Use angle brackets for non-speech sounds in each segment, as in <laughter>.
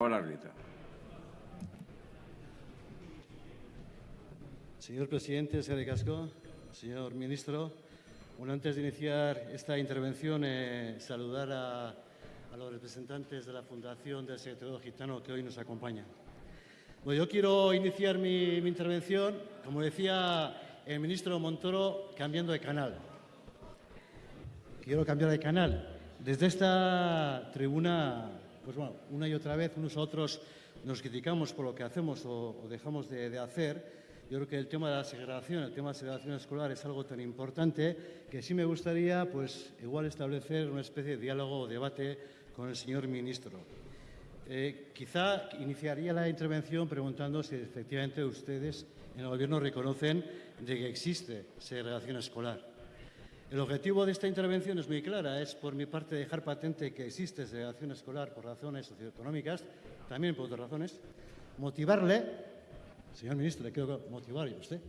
Hola, Rita. Señor presidente, señor Casco, señor ministro, bueno, antes de iniciar esta intervención, eh, saludar a, a, los representantes de la Fundación del Secretario Gitano que hoy nos acompañan. Bueno, yo quiero iniciar mi, mi intervención, como decía el ministro Montoro, cambiando de canal. Quiero cambiar de canal. Desde esta tribuna, pues bueno, una y otra vez, unos a otros nos criticamos por lo que hacemos o, dejamos de, de hacer, yo creo que el tema de la segregación, el tema de la segregación escolar es algo tan importante que sí me gustaría, pues, igual establecer una especie de diálogo o debate con el señor ministro. Eh, quizá iniciaría la intervención preguntando si efectivamente ustedes en el Gobierno reconocen de que existe segregación escolar. El objetivo de esta intervención es muy clara, es por mi parte dejar patente que existe segregación escolar por razones socioeconómicas, también por otras razones, motivarle Señor ministro, le quiero motivar a usted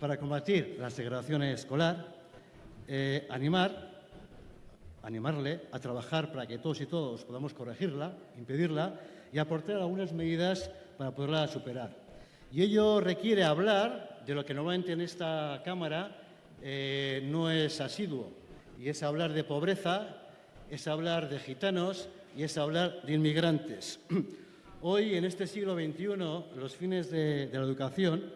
para combatir la segregación escolar, eh, animar, animarle a trabajar para que todos y todos podamos corregirla, impedirla y aportar algunas medidas para poderla superar. Y ello requiere hablar de lo que normalmente en esta Cámara eh, no es asiduo, y es hablar de pobreza, es hablar de gitanos y es hablar de inmigrantes. <clears throat> Hoy, en este siglo XXI, los fines de, de la educación,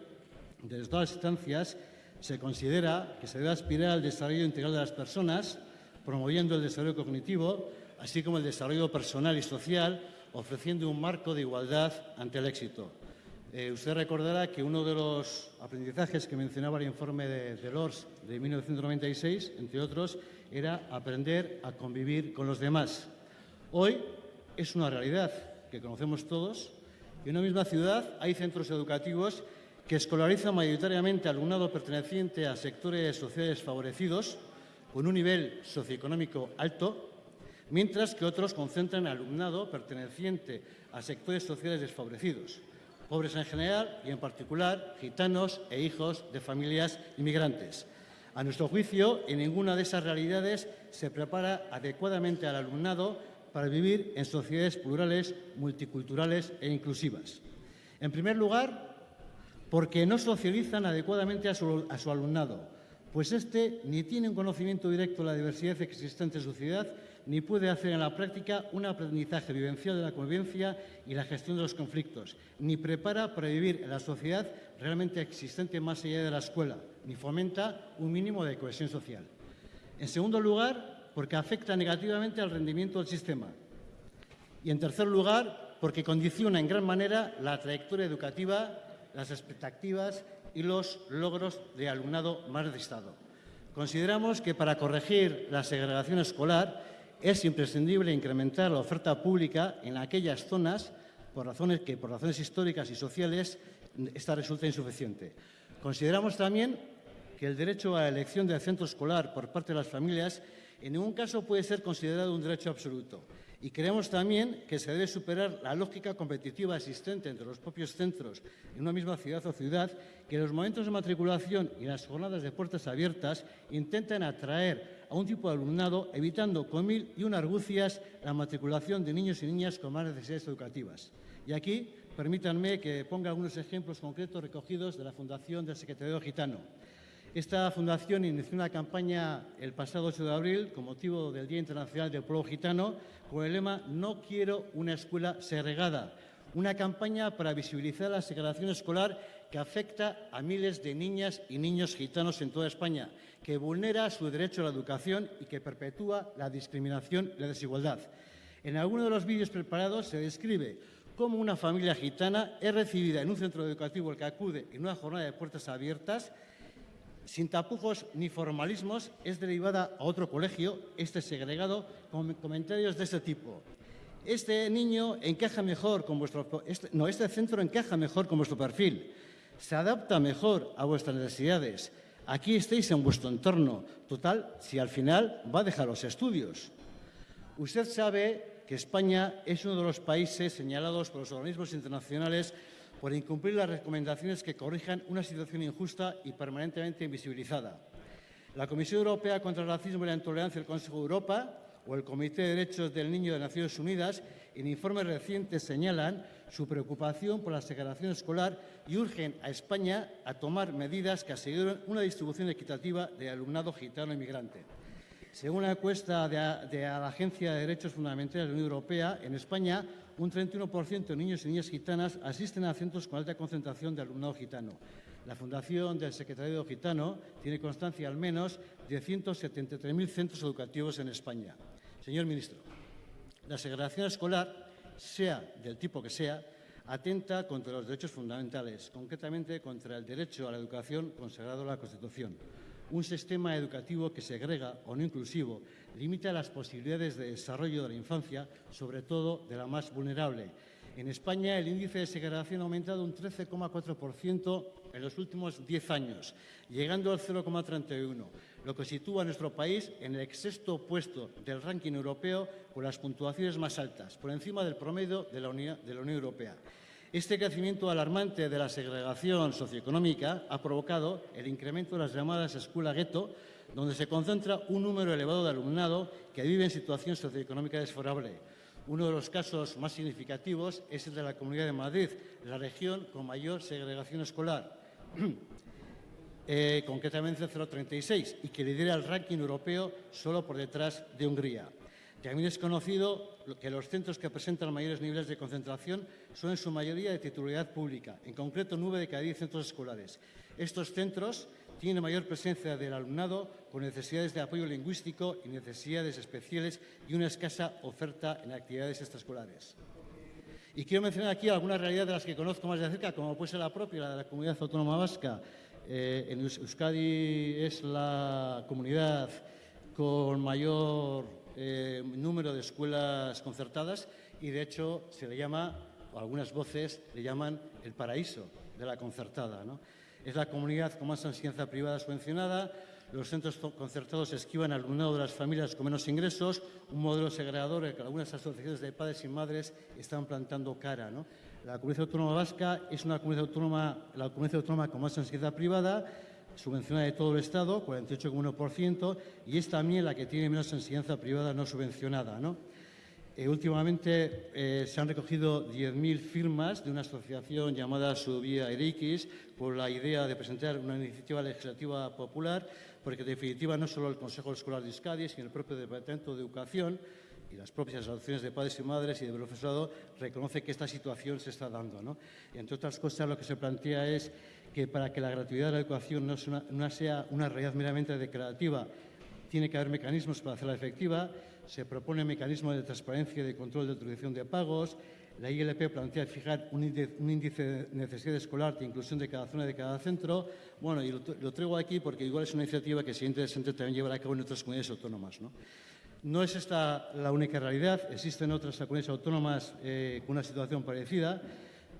desde todas las instancias, se considera que se debe aspirar al desarrollo integral de las personas, promoviendo el desarrollo cognitivo, así como el desarrollo personal y social, ofreciendo un marco de igualdad ante el éxito. Eh, usted recordará que uno de los aprendizajes que mencionaba el informe de, de LORS de 1996, entre otros, era aprender a convivir con los demás. Hoy es una realidad que conocemos todos, en una misma ciudad hay centros educativos que escolarizan mayoritariamente alumnado perteneciente a sectores sociales favorecidos con un nivel socioeconómico alto, mientras que otros concentran alumnado perteneciente a sectores sociales desfavorecidos, pobres en general y en particular gitanos e hijos de familias inmigrantes. A nuestro juicio, en ninguna de esas realidades se prepara adecuadamente al alumnado para vivir en sociedades plurales, multiculturales e inclusivas. En primer lugar, porque no socializan adecuadamente a su, alumnado, pues éste ni tiene un conocimiento directo de la diversidad existente en su ciudad, ni puede hacer en la práctica un aprendizaje vivencial de la convivencia y la gestión de los conflictos, ni prepara para vivir en la sociedad realmente existente más allá de la escuela, ni fomenta un mínimo de cohesión social. En segundo lugar, porque afecta negativamente al rendimiento del sistema. Y, en tercer lugar, porque condiciona en gran manera la trayectoria educativa, las expectativas y los logros de alumnado más de Estado. Consideramos que para corregir la segregación escolar es imprescindible incrementar la oferta pública en aquellas zonas por razones que, por razones históricas y sociales, esta resulta insuficiente. Consideramos también que el derecho a elección del centro escolar por parte de las familias en ningún caso puede ser considerado un derecho absoluto. Y creemos también que se debe superar la lógica competitiva existente entre los propios centros en una misma ciudad o ciudad, que en los momentos de matriculación y las jornadas de puertas abiertas intentan atraer a un tipo de alumnado, evitando con mil y una argucias la matriculación de niños y niñas con más necesidades educativas. Y aquí permítanme que ponga algunos ejemplos concretos recogidos de la Fundación del Secretario Gitano. Esta fundación inició una campaña el pasado 8 de abril con motivo del Día Internacional del Pueblo Gitano con el lema No quiero una escuela segregada, una campaña para visibilizar la segregación escolar que afecta a miles de niñas y niños gitanos en toda España, que vulnera su derecho a la educación y que perpetúa la discriminación y la desigualdad. En alguno de los vídeos preparados se describe cómo una familia gitana es recibida en un centro educativo al que acude en una jornada de puertas abiertas sin tapujos ni formalismos, es derivada a otro colegio, este segregado, con comentarios de este tipo. Este niño encaja mejor con vuestro... Este, no, este centro encaja mejor con vuestro perfil. Se adapta mejor a vuestras necesidades. Aquí estáis en vuestro entorno. Total, si al final va a dejar los estudios. Usted sabe que España es uno de los países señalados por los organismos internacionales por incumplir las recomendaciones que corrijan una situación injusta y permanentemente invisibilizada. La Comisión Europea contra el Racismo y la Intolerancia del Consejo de Europa o el Comité de Derechos del Niño de Naciones Unidas en informes recientes señalan su preocupación por la segregación escolar y urgen a España a tomar medidas que aseguren una distribución equitativa de alumnado gitano inmigrante. Según la encuesta de, la Agencia de Derechos Fundamentales de la Unión Europea, en España un 31% de niños y niñas gitanas asisten a centros con alta concentración de alumnado gitano. La Fundación del Secretariado Gitano tiene constancia al menos de 173.000 centros educativos en España. Señor ministro, la segregación escolar, sea del tipo que sea, atenta contra los derechos fundamentales, concretamente contra el derecho a la educación consagrado en la Constitución. Un sistema educativo que segrega o no inclusivo limita las posibilidades de desarrollo de la infancia, sobre todo de la más vulnerable. En España el índice de segregación ha aumentado un 13,4% en los últimos 10 años, llegando al 0,31, lo que sitúa a nuestro país en el sexto puesto del ranking europeo con las puntuaciones más altas, por encima del promedio de la Unión, de la Unión Europea. Este crecimiento alarmante de la segregación socioeconómica ha provocado el incremento de las llamadas escuela gueto, donde se concentra un número elevado de alumnado que vive en situación socioeconómica desfavorable. Uno de los casos más significativos es el de la Comunidad de Madrid, la región con mayor segregación escolar, <clears throat> eh, concretamente 0,36, y que lidera el ranking europeo solo por detrás de Hungría. También es conocido que los centros que presentan mayores niveles de concentración son en su mayoría de titularidad pública, en concreto nueve de cada diez centros escolares. Estos centros tienen mayor presencia del alumnado con necesidades de apoyo lingüístico y necesidades especiales y una escasa oferta en actividades extraescolares. Y quiero mencionar aquí algunas realidades de las que conozco más de cerca, como puede ser la propia, la de la comunidad autónoma vasca. Eh, en Euskadi es la comunidad con mayor eh, número de escuelas concertadas y, de hecho, se le llama, o algunas voces le llaman el paraíso de la concertada. Es la comunidad con más enseñanza privada subvencionada, los centros concertados esquivan al alumnado de las familias con menos ingresos, un modelo segregador que algunas asociaciones de padres y madres están plantando cara. La comunidad autónoma vasca es una comunidad autónoma, la comunidad autónoma con más enseñanza privada, subvencionada de todo el Estado, 48,1%, y es también la que tiene menos enseñanza privada no subvencionada. Eh, últimamente eh, se han recogido 10.000 firmas de una asociación llamada Subía Eriquis por la idea de presentar una iniciativa legislativa popular, porque en definitiva no solo el Consejo Escolar de Euskadi, sino el propio Departamento de Educación y las propias asociaciones de padres y madres y de profesorado reconoce que esta situación se está dando. entre otras cosas, lo que se plantea es que para que la gratuidad de la educación no, sea una realidad meramente declarativa, tiene que haber mecanismos para hacerla efectiva. Se propone mecanismos de transparencia y de control de utilización de pagos. La ILP plantea fijar un índice, de necesidad escolar de inclusión de cada zona de cada centro. Bueno, y lo, traigo aquí porque igual es una iniciativa que sería interesante también llevar a cabo en otras comunidades autónomas. ¿no? No es esta la única realidad, existen otras comunidades autónomas eh, con una situación parecida.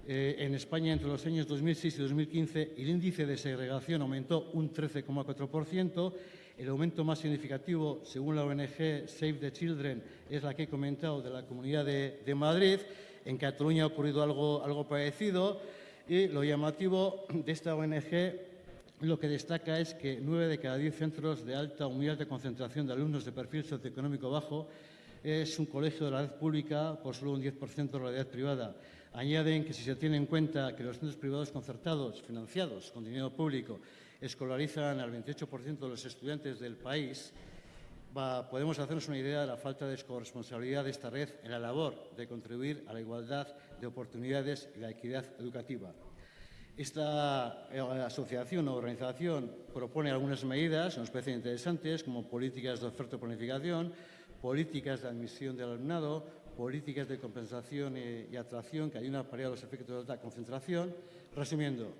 Eh, en España, entre los años 2006 y 2015, el índice de segregación aumentó un 13,4%. El aumento más significativo, según la ONG Save the Children, es la que he comentado de la Comunidad de, Madrid. En Cataluña ha ocurrido algo, algo parecido. Y lo llamativo de esta ONG lo que destaca es que nueve de cada diez centros de alta o muy alta concentración de alumnos de perfil socioeconómico bajo es un colegio de la red pública por solo un 10% de la red privada. Añaden que si se tiene en cuenta que los centros privados concertados, financiados con dinero público, escolarizan al 28% de los estudiantes del país, podemos hacernos una idea de la falta de corresponsabilidad de esta red en la labor de contribuir a la igualdad de oportunidades y la equidad educativa. Esta eh, asociación o organización propone algunas medidas, nos parecen interesantes, como políticas de oferta y planificación, políticas de admisión del alumnado, políticas de compensación y, atracción que ayudan a paliar los efectos de alta concentración. Resumiendo,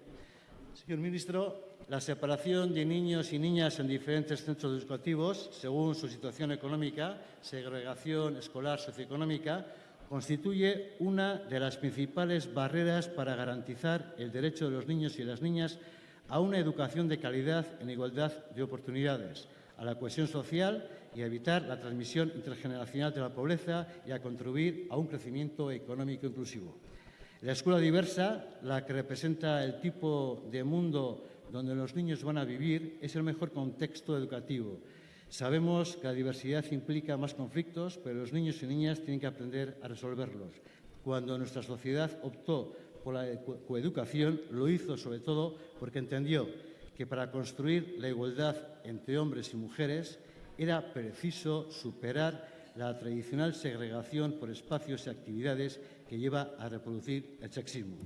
señor ministro, la separación de niños y niñas en diferentes centros educativos, según su situación económica, segregación escolar socioeconómica, constituye una de las principales barreras para garantizar el derecho de los niños y las niñas a una educación de calidad en igualdad de oportunidades, a la cohesión social y a evitar la transmisión intergeneracional de la pobreza y a contribuir a un crecimiento económico inclusivo. La escuela diversa, la que representa el tipo de mundo donde los niños van a vivir, es el mejor contexto educativo. Sabemos que la diversidad implica más conflictos, pero los niños y niñas tienen que aprender a resolverlos. Cuando nuestra sociedad optó por la coeducación, lo hizo sobre todo porque entendió que para construir la igualdad entre hombres y mujeres era preciso superar la tradicional segregación por espacios y actividades que lleva a reproducir el sexismo.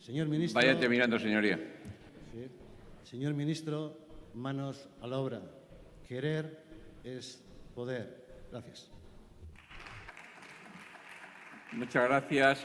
Señor ministro, Vaya terminando, señoría. Sí. Señor ministro, manos a la obra. Querer es poder. Gracias. Muchas gracias.